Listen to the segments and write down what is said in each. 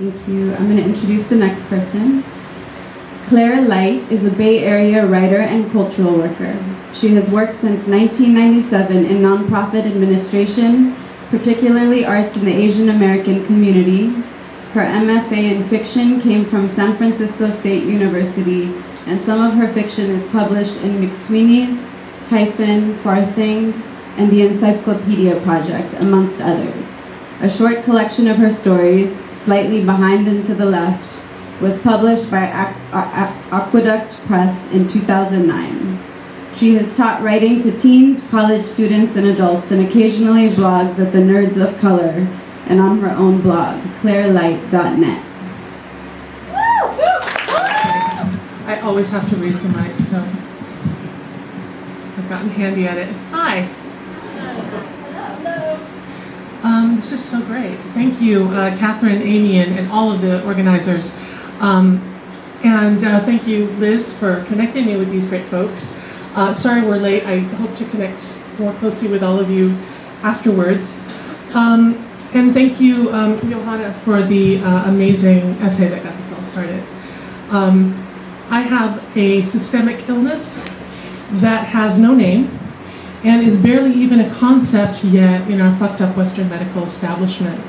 Thank you. I'm going to introduce the next person. Claire Light is a Bay Area writer and cultural worker. She has worked since 1997 in nonprofit administration, particularly arts in the Asian American community. Her MFA in fiction came from San Francisco State University, and some of her fiction is published in McSweeney's, Hyphen, Farthing, and the Encyclopedia Project, amongst others. A short collection of her stories, Slightly Behind and to the Left, was published by Aqueduct Press in 2009. She has taught writing to teens, college students, and adults, and occasionally blogs at the Nerds of Color and on her own blog, clairelight.net. I always have to raise the mic, so I've gotten handy at it. Hi. Um, this is so great. Thank you, uh, Catherine, Amy, and, and, all of the organizers. Um, and uh, thank you, Liz, for connecting me with these great folks. Uh, sorry we're late. I hope to connect more closely with all of you afterwards. Um, and thank you, um, Johanna, for the uh, amazing essay that got this all started. Um, I have a systemic illness that has no name and is barely even a concept yet in our fucked up Western medical establishment.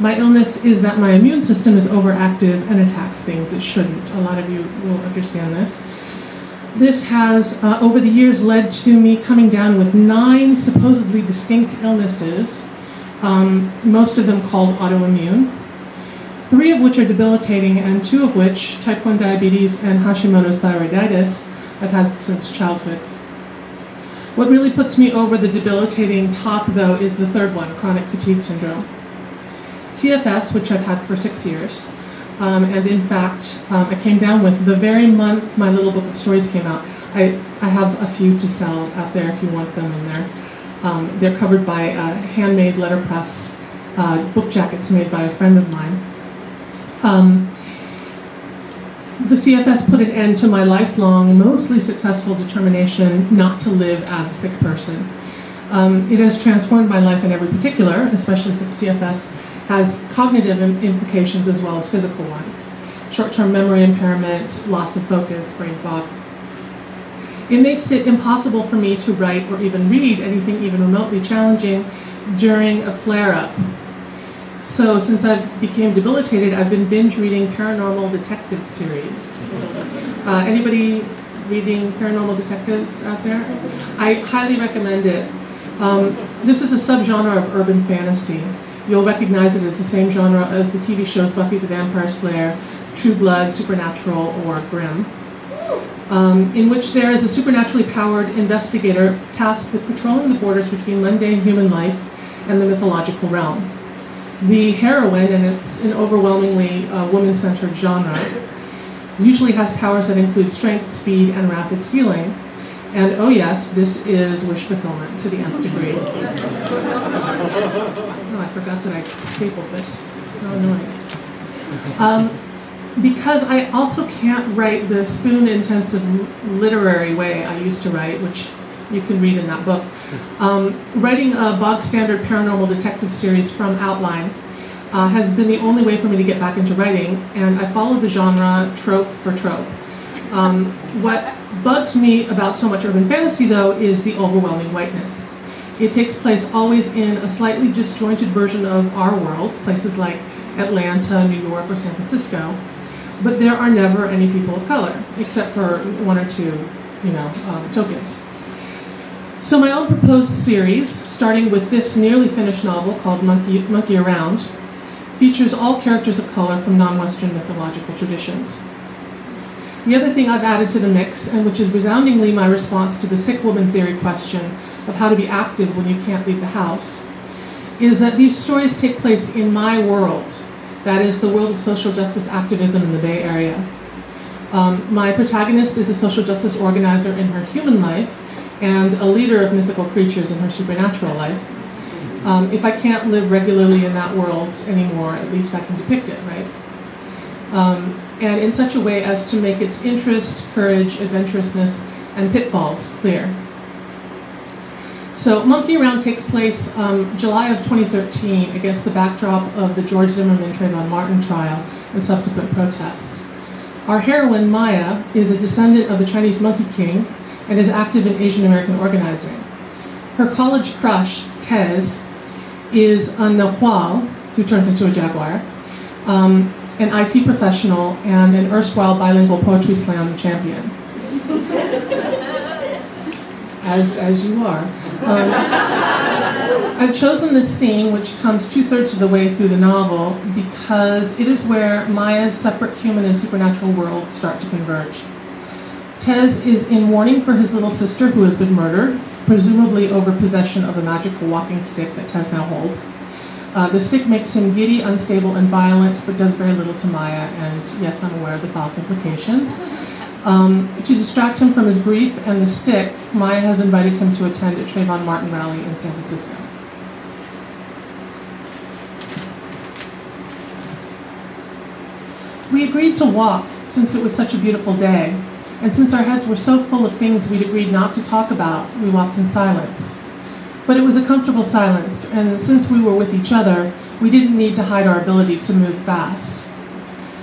My illness is that my immune system is overactive and attacks things it shouldn't. A lot of you will understand this. This has, uh, over the years, led to me coming down with nine supposedly distinct illnesses, um, most of them called autoimmune, three of which are debilitating, and two of which, type 1 diabetes and Hashimoto's thyroiditis, I've had since childhood. What really puts me over the debilitating top, though, is the third one, chronic fatigue syndrome. CFS, which I've had for six years, um, and in fact, um, I came down with the very month my little book of stories came out. I, I have a few to sell out there if you want them in there. Um, they're covered by handmade letterpress uh, book jackets made by a friend of mine. The CFS put an end to my lifelong, mostly successful determination not to live as a sick person. Um, it has transformed my life in every particular, especially since CFS has cognitive implications as well as physical ones. Short-term memory impairment, loss of focus, brain fog. It makes it impossible for me to write or even read anything even remotely challenging during a flare-up. So since I became debilitated, I've been binge reading paranormal detective series. Uh, anybody reading paranormal detectives out there? I highly recommend it. Um, this is a subgenre of urban fantasy you'll recognize it as the same genre as the TV shows Buffy the Vampire Slayer, True Blood, Supernatural, or Grimm, um, in which there is a supernaturally powered investigator tasked with patrolling the borders between mundane human life and the mythological realm. The heroine, and it's an overwhelmingly uh, woman-centered genre, usually has powers that include strength, speed, and rapid healing, and oh yes, this is wish fulfillment to the nth degree. oh, I forgot that I stapled this. How annoying. Um, because I also can't write the spoon-intensive literary way I used to write, which you can read in that book. Um, writing a bog-standard paranormal detective series from outline uh, has been the only way for me to get back into writing, and I follow the genre trope for trope. Um, what bugs me about so much urban fantasy, though, is the overwhelming whiteness. It takes place always in a slightly disjointed version of our world, places like Atlanta, New York, or San Francisco, but there are never any people of color, except for one or two, you know, um, tokens. So my own proposed series, starting with this nearly finished novel called Monkey, Monkey Around, features all characters of color from non-Western mythological traditions. The other thing I've added to the mix, and which is resoundingly my response to the sick woman theory question of how to be active when you can't leave the house, is that these stories take place in my world. That is the world of social justice activism in the Bay Area. Um, my protagonist is a social justice organizer in her human life and a leader of mythical creatures in her supernatural life. Um, if I can't live regularly in that world anymore, at least I can depict it, right? Um, and in such a way as to make its interest, courage, adventurousness, and pitfalls clear. So Monkey Around takes place um, July of 2013 against the backdrop of the George Zimmerman Trayvon Martin trial and subsequent protests. Our heroine, Maya, is a descendant of the Chinese Monkey King and is active in Asian American organizing. Her college crush, Tez, is a Nahual, who turns into a jaguar, um, an IT professional, and an erstwhile bilingual poetry slam champion. as, as you are. Um, I've chosen this scene, which comes two thirds of the way through the novel, because it is where Maya's separate human and supernatural worlds start to converge. Tez is in mourning for his little sister who has been murdered, presumably over possession of a magical walking stick that Tez now holds. Uh, the stick makes him giddy, unstable, and violent, but does very little to Maya, and yes, I'm aware of the foul implications. Um, to distract him from his grief and the stick, Maya has invited him to attend a Trayvon Martin rally in San Francisco. We agreed to walk since it was such a beautiful day, and since our heads were so full of things we'd agreed not to talk about, we walked in silence. But it was a comfortable silence, and since we were with each other, we didn't need to hide our ability to move fast.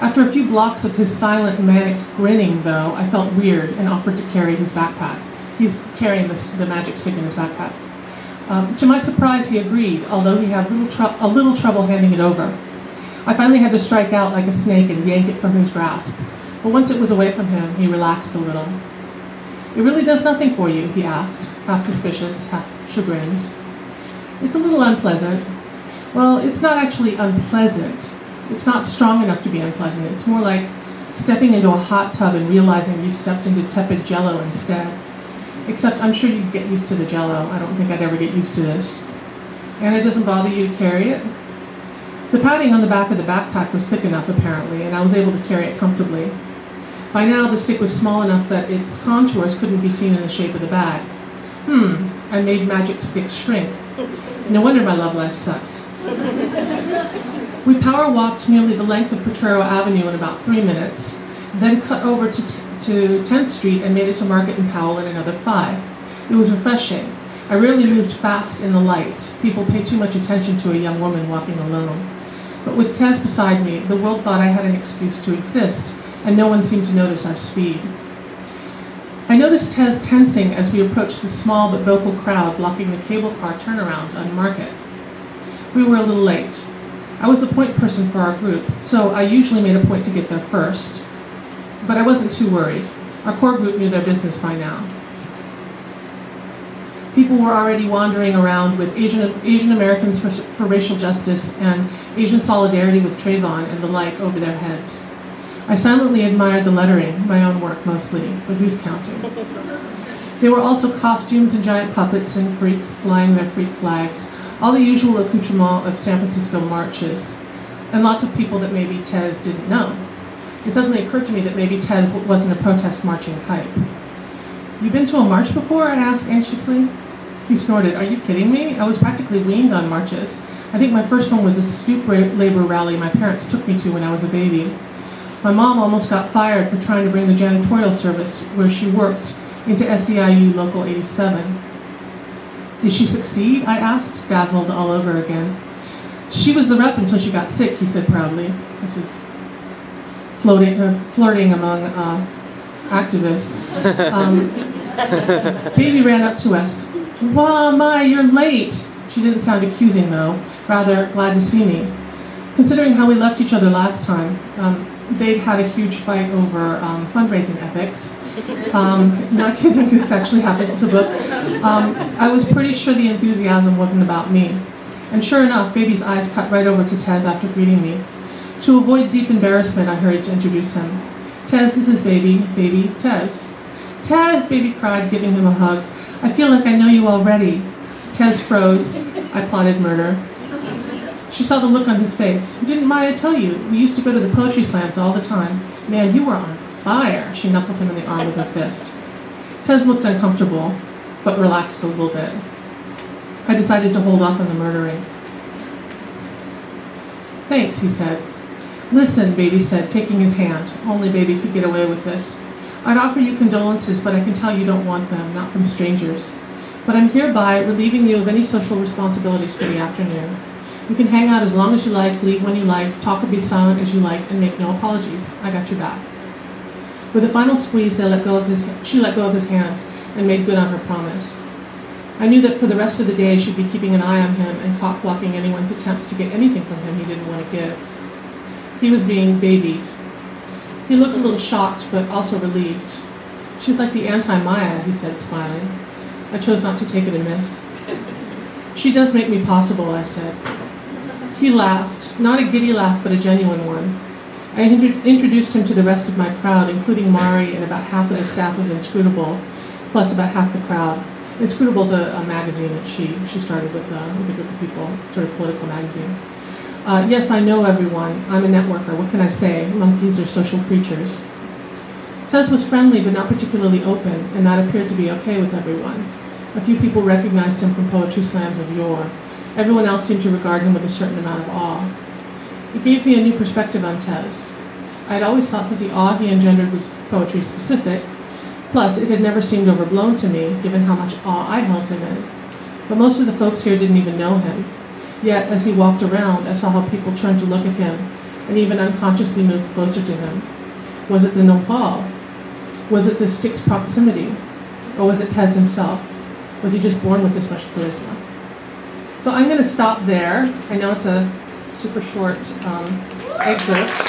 After a few blocks of his silent, manic grinning, though, I felt weird and offered to carry his backpack. He's carrying this, the magic stick in his backpack. Um, to my surprise, he agreed, although he had little a little trouble handing it over. I finally had to strike out like a snake and yank it from his grasp. But once it was away from him, he relaxed a little. It really does nothing for you, he asked, half suspicious, half chagrined. It's a little unpleasant. Well, it's not actually unpleasant. It's not strong enough to be unpleasant. It's more like stepping into a hot tub and realizing you've stepped into tepid jello instead. Except I'm sure you'd get used to the jello. I don't think I'd ever get used to this. And it doesn't bother you to carry it? The padding on the back of the backpack was thick enough, apparently, and I was able to carry it comfortably. By now, the stick was small enough that its contours couldn't be seen in the shape of the bag. Hmm, I made magic sticks shrink. No wonder my love life sucked. We power walked nearly the length of Potrero Avenue in about three minutes, then cut over to, to 10th Street and made it to Market and Powell in another five. It was refreshing. I rarely moved fast in the light. People pay too much attention to a young woman walking alone. But with Tez beside me, the world thought I had an excuse to exist, and no one seemed to notice our speed. I noticed Tez tensing as we approached the small but vocal crowd blocking the cable car turnaround on Market. We were a little late. I was the point person for our group, so I usually made a point to get there first. But I wasn't too worried. Our core group knew their business by now. People were already wandering around with Asian, Asian Americans for, for racial justice and Asian solidarity with Trayvon and the like over their heads. I silently admired the lettering, my own work mostly, but who's counting? There were also costumes and giant puppets and freaks flying their freak flags, all the usual accoutrement of San Francisco marches, and lots of people that maybe Tez didn't know. It suddenly occurred to me that maybe Tez wasn't a protest marching type. You been to a march before? I asked anxiously. He snorted. Are you kidding me? I was practically weaned on marches. I think my first one was a stoop labor rally my parents took me to when I was a baby. My mom almost got fired for trying to bring the janitorial service where she worked into SEIU Local 87. Did she succeed? I asked, dazzled all over again. She was the rep until she got sick, he said proudly. This is floating, uh, flirting among uh, activists. Um, Baby ran up to us. Wow, my, you're late. She didn't sound accusing though, rather glad to see me. Considering how we left each other last time, um, they'd had a huge fight over um, fundraising ethics. Um, not kidding, this actually happens in the book. Um, I was pretty sure the enthusiasm wasn't about me. And sure enough, Baby's eyes cut right over to Tez after greeting me. To avoid deep embarrassment, I hurried to introduce him. Tez is his baby, baby Tez. Tez, Baby cried, giving him a hug. I feel like I know you already. Tez froze. I plotted murder. She saw the look on his face. Didn't Maya tell you? We used to go to the poetry slams all the time. Man, you were on fire. She knuckled him in the arm with her fist. Tez looked uncomfortable, but relaxed a little bit. I decided to hold off on the murdering. Thanks, he said. Listen, Baby said, taking his hand. Only Baby could get away with this. I'd offer you condolences, but I can tell you don't want them, not from strangers. but I'm hereby relieving you of any social responsibilities for the afternoon. You can hang out as long as you like, leave when you like, talk or be silent as you like, and make no apologies. I got your back. With a final squeeze, let his, she let go of his hand and made good on her promise. I knew that for the rest of the day she'd be keeping an eye on him and cock blocking anyone's attempts to get anything from him he didn't want to give. He was being babied. He looked a little shocked, but also relieved. She's like the anti-Maya, he said, smiling. I chose not to take it amiss. She does make me possible, I said. He laughed, not a giddy laugh, but a genuine one. I introduced him to the rest of my crowd, including Mari and about half of the staff of Inscrutable, plus about half the crowd. Inscrutable's a, a magazine that she, she started with, uh, with a group of people, sort of political magazine. Uh, yes, I know everyone. I'm a networker. What can I say? Monkeys are social creatures. Tez was friendly but not particularly open, and that appeared to be okay with everyone. A few people recognized him from poetry slams of yore. Everyone else seemed to regard him with a certain amount of awe. It gave me a new perspective on Tez. I had always thought that the awe he engendered was poetry specific, plus it had never seemed overblown to me, given how much awe I held him in. But most of the folks here didn't even know him. Yet, as he walked around, I saw how people turned to look at him, and even unconsciously moved closer to him. Was it the nahual? Was it the stick's proximity? Or was it Tez himself? Was he just born with this much charisma? So I'm going to stop there. I know it's a super short um, excerpt.